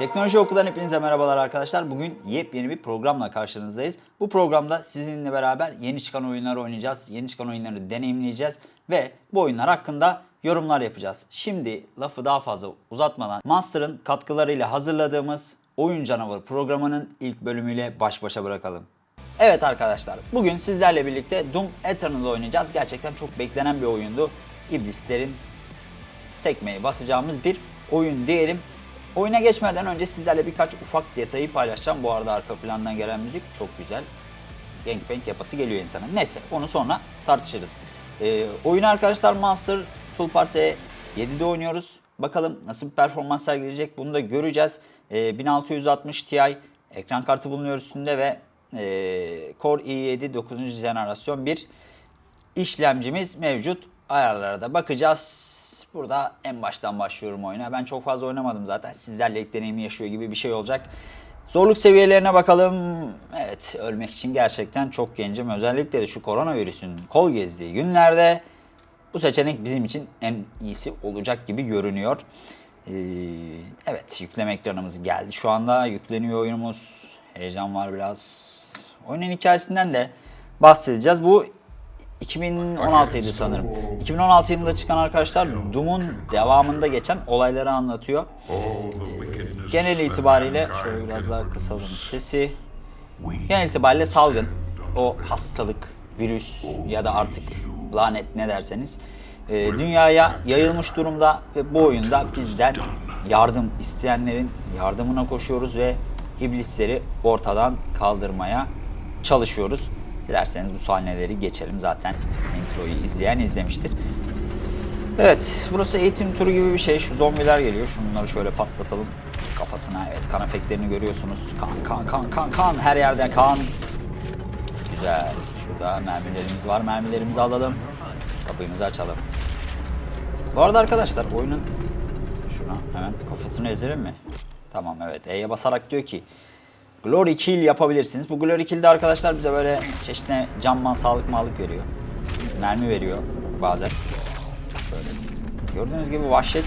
Teknoloji Oku'dan hepinize merhabalar arkadaşlar. Bugün yepyeni bir programla karşınızdayız. Bu programda sizinle beraber yeni çıkan oyunları oynayacağız. Yeni çıkan oyunları deneyimleyeceğiz ve bu oyunlar hakkında yorumlar yapacağız. Şimdi lafı daha fazla uzatmadan Monster'ın katkılarıyla hazırladığımız Oyun Canavarı programının ilk bölümüyle baş başa bırakalım. Evet arkadaşlar, bugün sizlerle birlikte Doom Eternal'ı oynayacağız. Gerçekten çok beklenen bir oyundu. İblislerin tekmeyi basacağımız bir oyun diyelim. Oyuna geçmeden önce sizlerle birkaç ufak detayı paylaşacağım. Bu arada arka plandan gelen müzik çok güzel. Gangbang yapası geliyor insana. Neyse onu sonra tartışırız. Ee, oyunu arkadaşlar Monster Tool Party 7'de oynuyoruz. Bakalım nasıl bir performans sergileyecek bunu da göreceğiz. Ee, 1660 Ti ekran kartı bulunuyor üstünde ve e, Core i7 9. jenerasyon bir işlemcimiz mevcut. Ayarlara da bakacağız. Burada en baştan başlıyorum oyuna. Ben çok fazla oynamadım zaten. Sizlerle ilk deneyimi yaşıyor gibi bir şey olacak. Zorluk seviyelerine bakalım. Evet ölmek için gerçekten çok gencim. Özellikle de şu koronavirüsün kol gezdiği günlerde bu seçenek bizim için en iyisi olacak gibi görünüyor. Ee, evet yükleme ekranımız geldi. Şu anda yükleniyor oyunumuz. Heyecan var biraz. Oyunun hikayesinden de bahsedeceğiz. Bu 2016'ydı sanırım. 2016 yılında çıkan arkadaşlar Doom'un devamında geçen olayları anlatıyor. Genel itibariyle şöyle biraz daha kısalım sesi. Genel itibariyle salgın, o hastalık, virüs ya da artık lanet ne derseniz e, dünyaya yayılmış durumda ve bu oyunda bizden yardım isteyenlerin yardımına koşuyoruz ve iblisleri ortadan kaldırmaya çalışıyoruz. Dilerseniz bu sahneleri geçelim zaten introyu izleyen izlemiştir. Evet burası eğitim turu gibi bir şey. Şu zombiler geliyor. Şunları şöyle patlatalım. Kafasına evet kan efektlerini görüyorsunuz. Kan kan kan kan kan her yerde kan. Güzel. Şurada mermilerimiz var. Mermilerimizi alalım. Kapıyımızı açalım. Bu arada arkadaşlar oyunun şuna hemen kafasını ezelim mi? Tamam evet E'ye basarak diyor ki Glory Kill yapabilirsiniz. Bu Glory Kill'de arkadaşlar bize böyle çeşitli canman, sağlık mağlık veriyor. Mermi veriyor bazen. Şöyle. Gördüğünüz gibi vahşet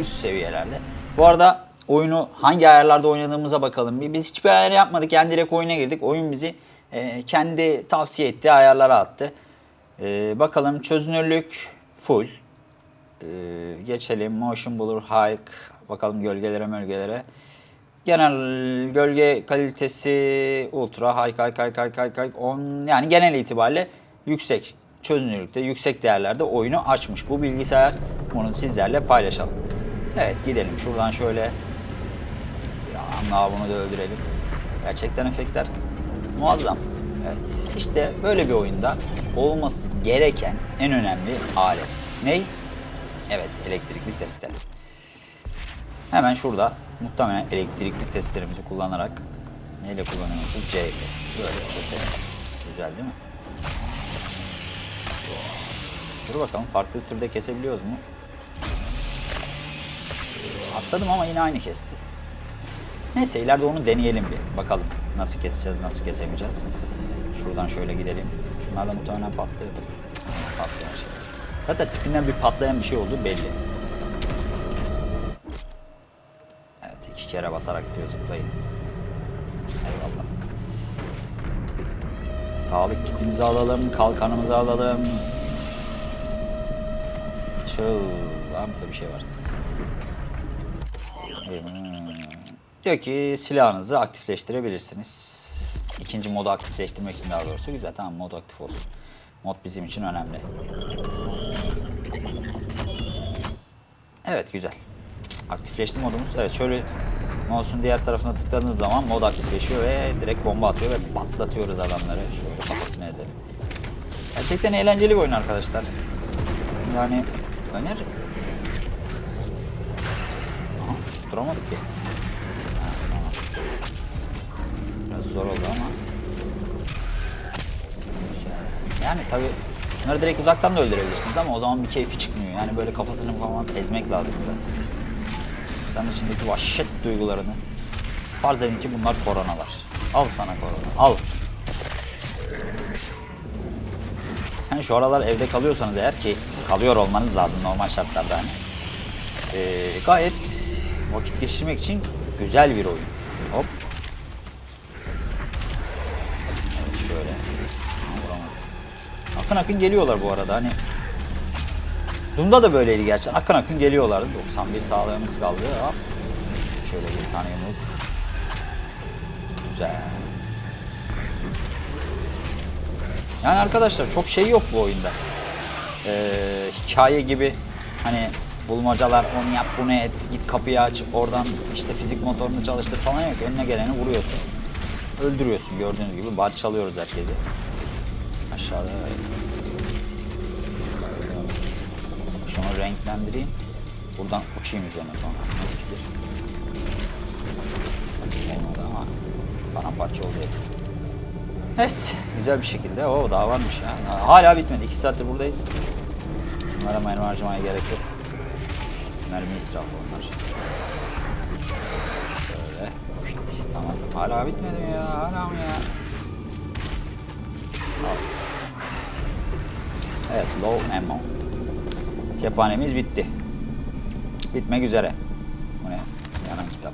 üst seviyelerde. Bu arada oyunu hangi ayarlarda oynadığımıza bakalım. Biz hiçbir ayar yapmadık. Yani direkt oyuna girdik. Oyun bizi e, kendi tavsiye ettiği ayarlara attı. E, bakalım çözünürlük full. E, geçelim. Motion Blur High. Bakalım gölgelere mölgelere. Genel gölge kalitesi ultra high high high high high high on yani genel itibariyle yüksek çözünürlükte yüksek değerlerde oyunu açmış bu bilgisayar. Bunu sizlerle paylaşalım. Evet gidelim şuradan şöyle bir daha bunu da öldürelim. Gerçekten efektler muazzam. Evet işte böyle bir oyunda olması gereken en önemli alet. Ney? Evet elektrikli testere. Hemen şurada muhtemelen elektrikli testlerimizi kullanarak neyle kullanıyormuşuz? C ile. Böyle keselim. Güzel değil mi? Dur bakalım farklı türde kesebiliyoruz mu? Atladım ama yine aynı kesti. Neyse ileride onu deneyelim bir. Bakalım nasıl keseceğiz, nasıl kesemeyeceğiz. Şuradan şöyle gidelim. Şunlar da muhtemelen patlıyordur. Patlayan şey. Zaten tipinden bir patlayan bir şey olduğu belli. İki kere basarak diyor zıplayın. Eyvallah. Sağlık kitimizi alalım, kalkanımızı alalım. Çıl. Lan burada bir şey var. Hmm. Diyor ki silahınızı aktifleştirebilirsiniz. İkinci modu aktifleştirmek için daha doğrusu güzel. Tamam mod aktif olsun. Mod bizim için önemli. Evet güzel. Aktifleşti modumuz. Evet şöyle mouse'un diğer tarafına tıkladığınız zaman mod aktifleşiyor ve direkt bomba atıyor ve patlatıyoruz adamları. Şöyle kafasını ezelim. Gerçekten eğlenceli bir oyun arkadaşlar. Yani öneririm. Aha, duramadık ki. Biraz zor oldu ama. Yani tabi bunları direkt uzaktan da öldürebilirsiniz ama o zaman bir keyfi çıkmıyor. Yani böyle kafasını falan ezmek lazım biraz. İnsanın içindeki vahşet duygularını. Farz edin ki bunlar koronalar. Al sana korona. Al. Yani şu aralar evde kalıyorsanız eğer ki kalıyor olmanız lazım normal şartlarda hani. Ee, gayet vakit geçirmek için güzel bir oyun. Hop. Evet, şöyle. Akın akın geliyorlar bu arada hani. Doom'da da böyleydi gerçekten. Akın akın geliyorlardı. 91 sağlığımız kaldı. Hop. Şöyle bir tane yumruk. Güzel. Yani arkadaşlar çok şey yok bu oyunda. Ee, hikaye gibi hani bulmacalar onu yap bunu et git kapıyı aç oradan işte fizik motorunu çalıştır falan yok. Önüne geleni vuruyorsun. Öldürüyorsun gördüğünüz gibi parçalıyoruz herkesi. Aşağıda evet. Şunu renklendireyim. Buradan uçayım üzerine sonra. Nasıl fikir? Olmadı ama bana parça oldu herif. Es, güzel bir şekilde. O daha varmış ya. Hala bitmedi. 2 saattir buradayız. Bunlara mermi harcamaya gerek yok. Mermi israfı onlar. Şöyle. Şşt, Tamam. Hala bitmedi mi ya? Hala mı ya? Evet, low ammo. Cephanemiz bitti. Bitmek üzere. Bu ne? Yanan kitap.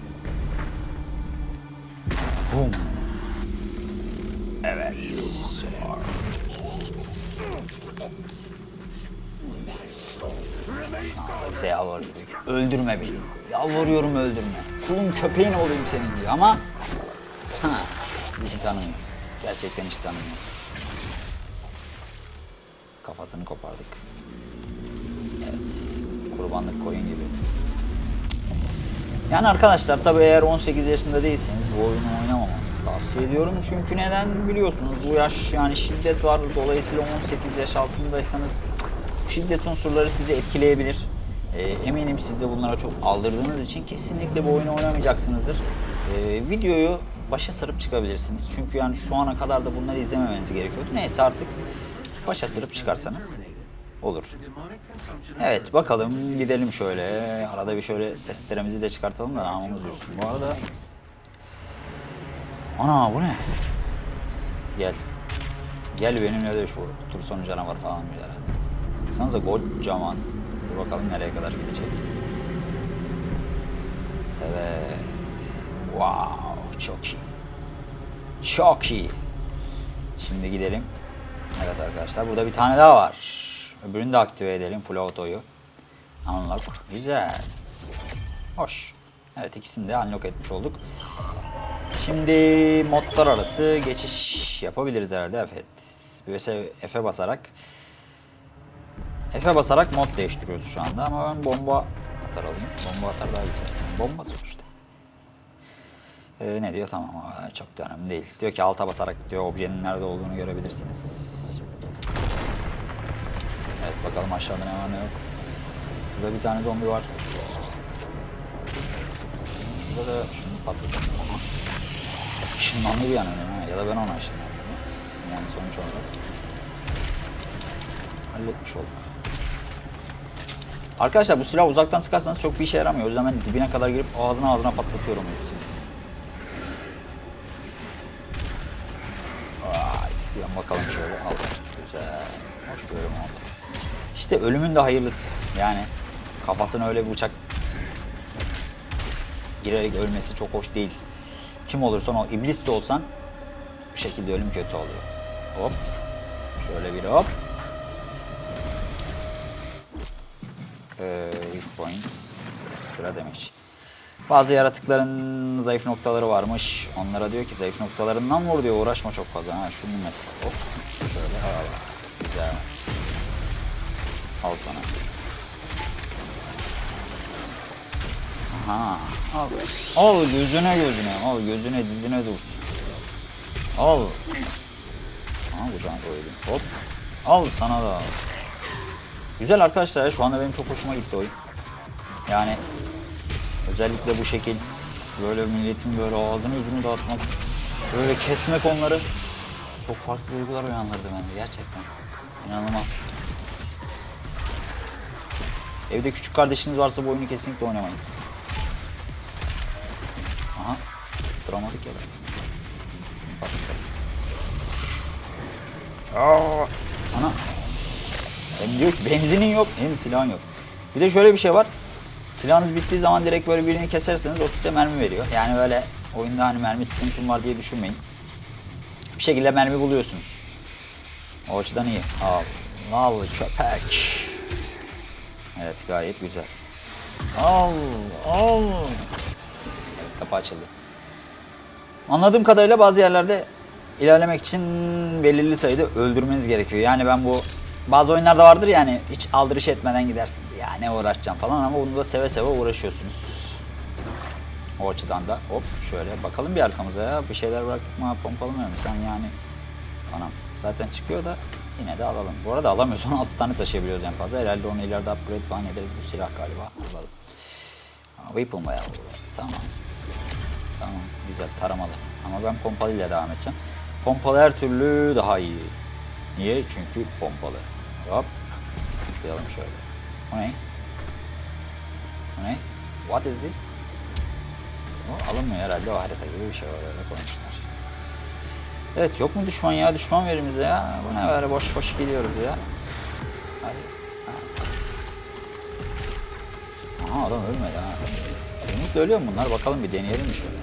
Boom. Evet. Şu anda bize yalvarıyor. diyor ki, Öldürme beni. Yalvarıyorum öldürme. Kulun köpeğin olayım senin diyor ama ha, bizi tanımıyor. Gerçekten hiç tanımıyor. Kafasını kopardık. Evet. Kurbanlık koyun gibi. Yani arkadaşlar tabii eğer 18 yaşında değilseniz bu oyunu oynamamanızı tavsiye ediyorum. Çünkü neden biliyorsunuz bu yaş yani şiddet var. Dolayısıyla 18 yaş altındaysanız şiddet unsurları sizi etkileyebilir. Ee, eminim siz de bunlara çok aldırdığınız için kesinlikle bu oyunu oynamayacaksınızdır. Ee, videoyu başa sarıp çıkabilirsiniz. Çünkü yani şu ana kadar da bunları izlememeniz gerekiyordu. Neyse artık başa sarıp çıkarsanız olur. Evet bakalım gidelim şöyle. Arada bir şöyle testlerimizi de çıkartalım da namımız dursun. Bu arada... Ana bu ne? Gel. Gel benimle de şu tur sonu canavar falan bir herhalde. Baksanıza kocaman. Dur bakalım nereye kadar gidecek. Evet. Wow çok iyi. Çok iyi. Şimdi gidelim. Evet arkadaşlar burada bir tane daha var. Öbürünü de aktive edelim full auto'yu. Unlock. Güzel. Hoş. Evet ikisini de unlock etmiş olduk. Şimdi modlar arası geçiş yapabiliriz herhalde. Evet. F'e basarak F'e basarak mod değiştiriyoruz şu anda ama ben bomba atar alayım. Bomba atar daha güzel. Bomba sonuçta. Ee, ne diyor? Tamam. Çok da önemli değil. Diyor ki alta basarak diyor objenin nerede olduğunu görebilirsiniz. Bakalım aşağıda ne var ne yok. Şurada bir tane zombi var. Şurada da şunu patlatalım. Işınlandı bir an önce. Ya da ben ona ışınlandım. Yani sonuç olarak. Halletmiş olduk. Arkadaşlar bu silah uzaktan sıkarsanız çok bir işe yaramıyor. O yüzden ben dibine kadar girip ağzına ağzına patlatıyorum hepsini. Eskiden bakalım şöyle. Al. Güzel. Hoş bir bölüm oldu. İşte ölümün de hayırlısı. Yani kafasına öyle bir bıçak girerek ölmesi çok hoş değil. Kim olursan o iblis de olsan bu şekilde ölüm kötü oluyor. Hop. Şöyle bir hop. Ee, points ekstra demiş. Bazı yaratıkların zayıf noktaları varmış. Onlara diyor ki zayıf noktalarından vur diyor. Uğraşma çok fazla. Ha, şunu mesela hop. Şöyle. Güzel. Al sana. Aha. Al. Al gözüne gözüne. Al gözüne dizine dursun. Al. Aha kucağına koydum. Hop. Al sana da al. Güzel arkadaşlar şu anda benim çok hoşuma gitti oyun. Yani özellikle bu şekil böyle milletin böyle ağzını yüzünü dağıtmak, böyle kesmek onları çok farklı duygular uyandırdı bende gerçekten. İnanılmaz. Evde küçük kardeşiniz varsa bu oyunu kesinlikle oynamayın. Aha. Dramatik ya da. Ana. Hem diyor ki benzinin yok hem silahın yok. Bir de şöyle bir şey var. Silahınız bittiği zaman direkt böyle birini keserseniz o size mermi veriyor. Yani böyle oyunda hani mermi sıkıntım var diye düşünmeyin. Bir şekilde mermi buluyorsunuz. O açıdan iyi. Al. Al köpek. Evet gayet güzel. Al. Al. Evet kapı açıldı. Anladığım kadarıyla bazı yerlerde ilerlemek için belirli sayıda öldürmeniz gerekiyor. Yani ben bu bazı oyunlarda vardır yani hiç aldırış etmeden gidersiniz. Ya ne uğraşacağım falan ama bunu da seve seve uğraşıyorsunuz. O açıdan da hop şöyle bakalım bir arkamıza ya. Bir şeyler bıraktık mı pompalamıyor mu sen yani. Anam zaten çıkıyor da yine de alalım. Bu arada alamıyoruz 16 tane taşıyabiliyoruz en fazla. Herhalde onu ileride upgrade falan ederiz bu silah galiba. Alalım. Weapon bayağı Tamam. Tamam güzel taramalı. Ama ben pompalıyla devam edeceğim. Pompalı her türlü daha iyi. Niye? Çünkü pompalı. Hop. Tıklayalım şöyle. O ne? O ne? What is this? O alınmıyor herhalde o harita gibi bir şey var öyle koymuşlar. Evet yok mu düşman ya? Düşman verin bize ya. Bu ne böyle boş boş gidiyoruz ya. Hadi. Ha. Aha adam ölmedi ha. Yumrukla ölüyor mu bunlar? Bakalım bir deneyelim mi şöyle.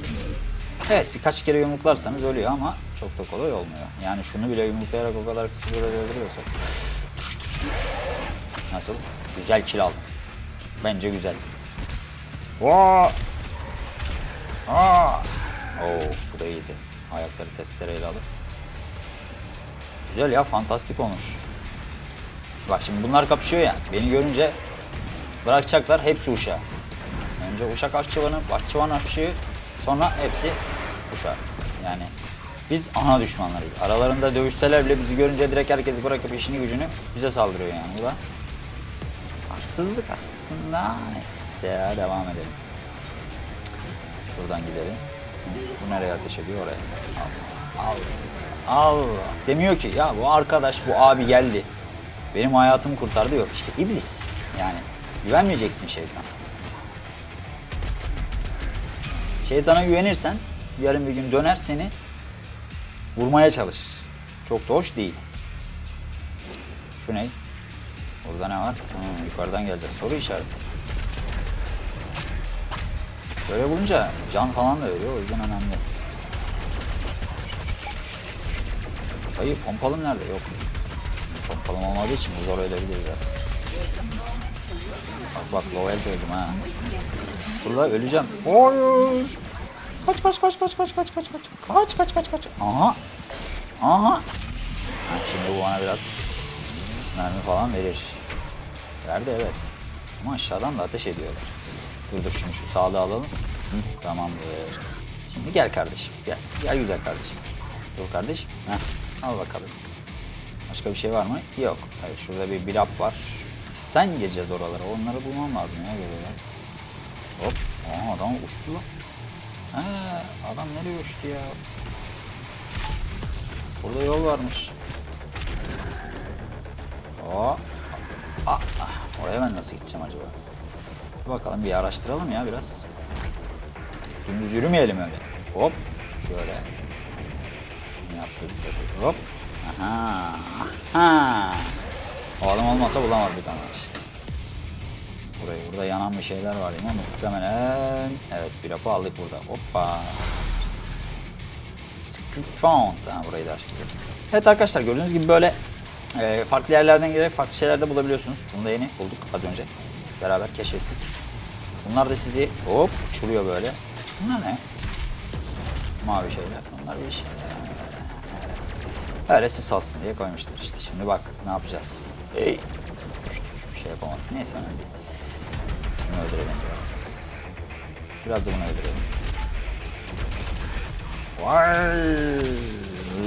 Evet birkaç kere yumruklarsanız ölüyor ama çok da kolay olmuyor. Yani şunu bile yumruklayarak o kadar kısa sürede öldürüyorsa. Nasıl? Güzel kill aldım. Bence güzel. Vaa! Aa! Oo, bu da iyiydi. Ayakları testereyle alıp. Güzel ya, fantastik olmuş. Bak şimdi bunlar kapışıyor ya. Beni görünce bırakacaklar hepsi uşağı. Önce uşak aşçıvanı, bahçıvan aşçıyı, sonra hepsi uşağı. Yani biz ana düşmanlarıyız. Aralarında dövüşseler bile bizi görünce direkt herkesi bırakıp işini gücünü bize saldırıyor yani. Bu da haksızlık aslında. Neyse devam edelim. Şuradan gidelim. Bu nereye ateş ediyor oraya. Al. Al. Al. Demiyor ki ya bu arkadaş bu abi geldi. Benim hayatımı kurtardı yok. İşte iblis. Yani güvenmeyeceksin şeytana. Şeytana güvenirsen yarın bir gün döner seni vurmaya çalışır. Çok da hoş değil. Şu ne? Burada ne var? Hmm, yukarıdan geleceğiz. Soru işareti. Böyle bulunca can falan da veriyor. O yüzden önemli. Hayır pompalım nerede? Yok. Pompalım olmadığı için bu zor ölebilir biraz. Bak bak low health öldüm ha. Burada öleceğim. Hayır. Kaç kaç kaç kaç kaç kaç kaç kaç. Kaç kaç kaç kaç. Aha. Aha. Ha, şimdi bu bana biraz mermi falan verir. Verdi evet. Ama aşağıdan da ateş ediyorlar. Dur dur şimdi şu sağlığı alalım. Hı, tamamdır. Şimdi gel kardeşim. Gel. Gel güzel kardeşim. Dur kardeşim. Heh, al bakalım. Başka bir şey var mı? Yok. Evet şurada bir birap var. Üstten gireceğiz oralara. Onları bulmam lazım ya böyle. Hop. Aa adam uçtu lan. He, adam nereye uçtu ya? Burada yol varmış. Aa. Aa, oraya ben nasıl gideceğim acaba? Bakalım bir araştıralım ya biraz. Dümdüz yürümeyelim öyle. Hop. Şöyle. Ne yaptı bize? Hop. Aha. Aha. O adam olmasa bulamazdık ama işte. Burayı burada yanan bir şeyler var yine muhtemelen. Evet bir rapı aldık burada. Hoppa. Split Found. Ha, burayı da açtık. Evet arkadaşlar gördüğünüz gibi böyle e, farklı yerlerden girerek farklı şeyler de bulabiliyorsunuz. Bunu da yeni bulduk az önce. Beraber keşfettik. Bunlar da sizi hop uçuruyor böyle. Bunlar ne? Mavi şeyler. Bunlar bir şeyler. Öyle sis alsın diye koymuşlar işte. Şimdi bak ne yapacağız. Hey. Bir şey yapamadık. Neyse önemli değil. Şunu öldürelim biraz. Biraz da bunu öldürelim. Vay,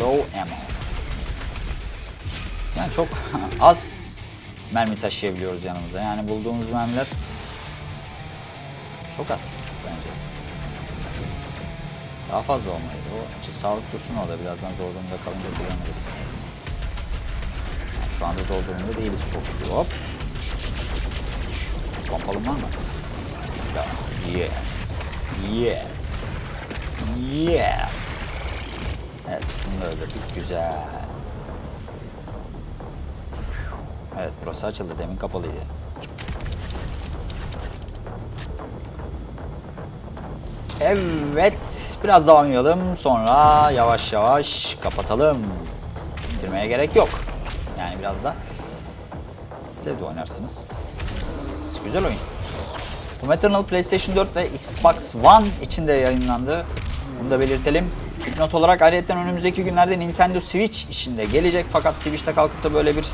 Low ammo. Yani çok az mermi taşıyabiliyoruz yanımıza. Yani bulduğumuz mermiler çok az bence. Daha fazla olmalıydı. O için sağlık dursun orada. Birazdan zor durumda kalınca kullanırız. Yani şu anda zor durumda değiliz çok şükür. Hop. Pompalım var mı? Yes. Yes. Yes. Evet bunu öldürdük. Güzel. Evet burası açıldı. Demin kapalıydı. Evet. Biraz daha oynayalım. Sonra yavaş yavaş kapatalım. Bitirmeye gerek yok. Yani biraz da siz oynarsınız. Güzel oyun. Doom Eternal PlayStation 4 ve Xbox One için de yayınlandı. Bunu da belirtelim. Not olarak ayrıca önümüzdeki günlerde Nintendo Switch için de gelecek. Fakat Switch'te kalkıp da böyle bir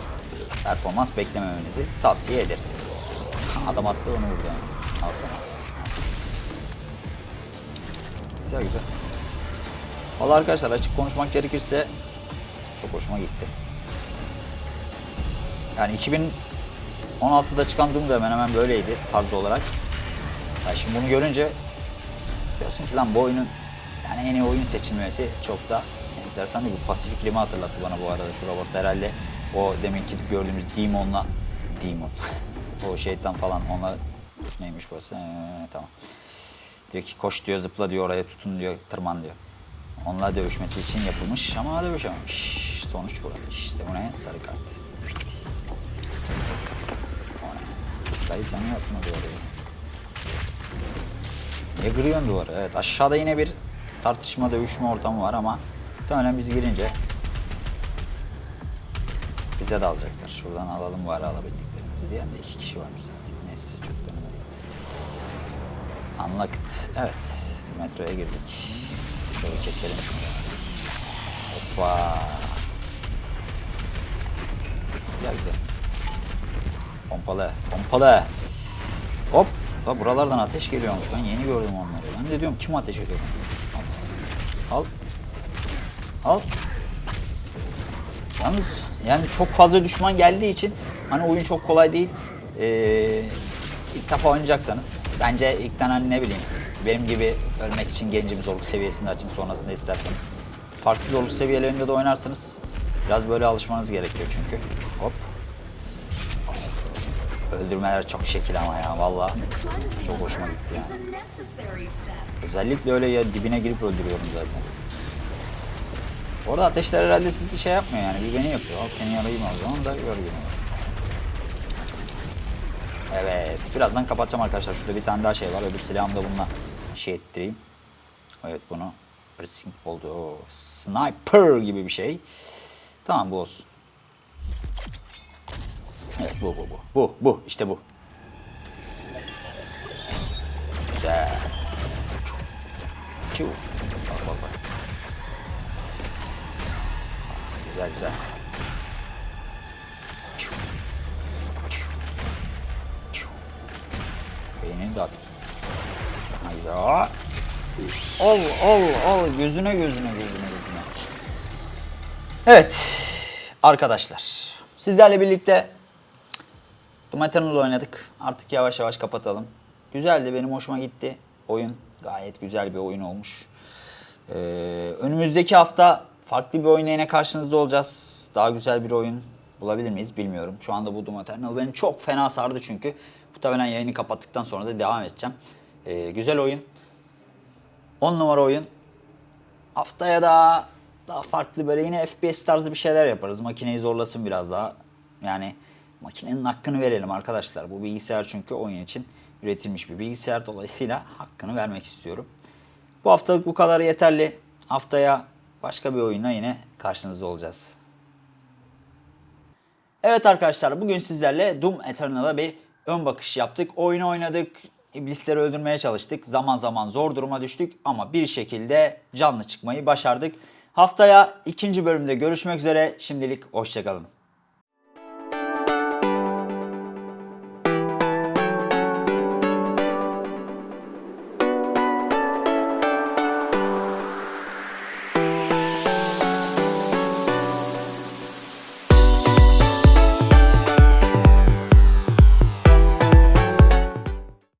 performans beklememenizi tavsiye ederiz. Adam attı onu vurdu. yani. Al sana. Güzel güzel. Valla arkadaşlar açık konuşmak gerekirse çok hoşuma gitti. Yani 2016'da çıkan Doom da hemen hemen böyleydi tarz olarak. Yani şimdi bunu görünce diyorsun ki lan bu oyunun yani en iyi oyun seçilmesi çok da enteresan değil. Bu Pacific Rim'i hatırlattı bana bu arada şu robot herhalde. O deminki gördüğümüz Demon'la Demon. o şeytan falan ona neymiş bu? Ee, tamam. Diyor ki koş diyor zıpla diyor oraya tutun diyor tırman diyor. Onunla dövüşmesi için yapılmış ama dövüşememiş. Sonuç burada işte bu ne? Sarı kart. O ne? Dayı sen ne yaptın o duvarı? Niye kırıyorsun duvarı? Evet aşağıda yine bir tartışma dövüşme ortamı var ama muhtemelen biz girince bize de alacaklar. Şuradan alalım bari alabildiklerimizi diyen de iki kişi varmış zaten. Neyse çok önemli değil. Unlocked. Evet. Metroya girdik. Şöyle keselim şunu. Hoppa. Güzel güzel. Pompalı. Pompalı. Hop. La buralardan ateş geliyormuş. Ben yeni gördüm onları. Ben de diyorum kim ateş ediyor? Al. Al. Al. Yalnız yani çok fazla düşman geldiği için hani oyun çok kolay değil. Ee, ilk defa oynayacaksanız bence ilkten hani ne bileyim benim gibi ölmek için genci bir zorluk seviyesinde açın sonrasında isterseniz. Farklı zorluk seviyelerinde de oynarsanız biraz böyle alışmanız gerekiyor çünkü. Hop. Öldürmeler çok şekil ama ya valla. Çok hoşuma gitti yani. Özellikle öyle ya dibine girip öldürüyorum zaten. Orada ateşler herhalde sizi şey yapmıyor yani. Bir beni yapıyor. Al seni yarayayım o zaman da gör beni. Evet. Birazdan kapatacağım arkadaşlar. Şurada bir tane daha şey var. Öbür silahımı da bununla şey ettireyim. Evet bunu pressing oldu. O sniper gibi bir şey. Tamam bu olsun. Evet bu bu bu. Bu bu işte bu. Güzel. Çu. Bak bak bak. Güzel güzel. Dağıt. Hayda. Ol ol ol gözüne gözüne gözüne gözüne. Evet arkadaşlar sizlerle birlikte Doom Eternal oynadık. Artık yavaş yavaş kapatalım. Güzeldi benim hoşuma gitti. Oyun gayet güzel bir oyun olmuş. Ee, önümüzdeki hafta farklı bir oyuna yine karşınızda olacağız. Daha güzel bir oyun bulabilir miyiz bilmiyorum. Şu anda bu Doom Eternal beni çok fena sardı çünkü. Muhtemelen yayını kapattıktan sonra da devam edeceğim. Ee, güzel oyun. 10 numara oyun. Haftaya da daha farklı böyle yine FPS tarzı bir şeyler yaparız. Makineyi zorlasın biraz daha. Yani makinenin hakkını verelim arkadaşlar. Bu bilgisayar çünkü oyun için üretilmiş bir bilgisayar. Dolayısıyla hakkını vermek istiyorum. Bu haftalık bu kadar yeterli. Haftaya başka bir oyunla yine karşınızda olacağız. Evet arkadaşlar bugün sizlerle Doom Eternal'a bir ön bakış yaptık. Oyunu oynadık, iblisleri öldürmeye çalıştık. Zaman zaman zor duruma düştük ama bir şekilde canlı çıkmayı başardık. Haftaya ikinci bölümde görüşmek üzere. Şimdilik hoşçakalın.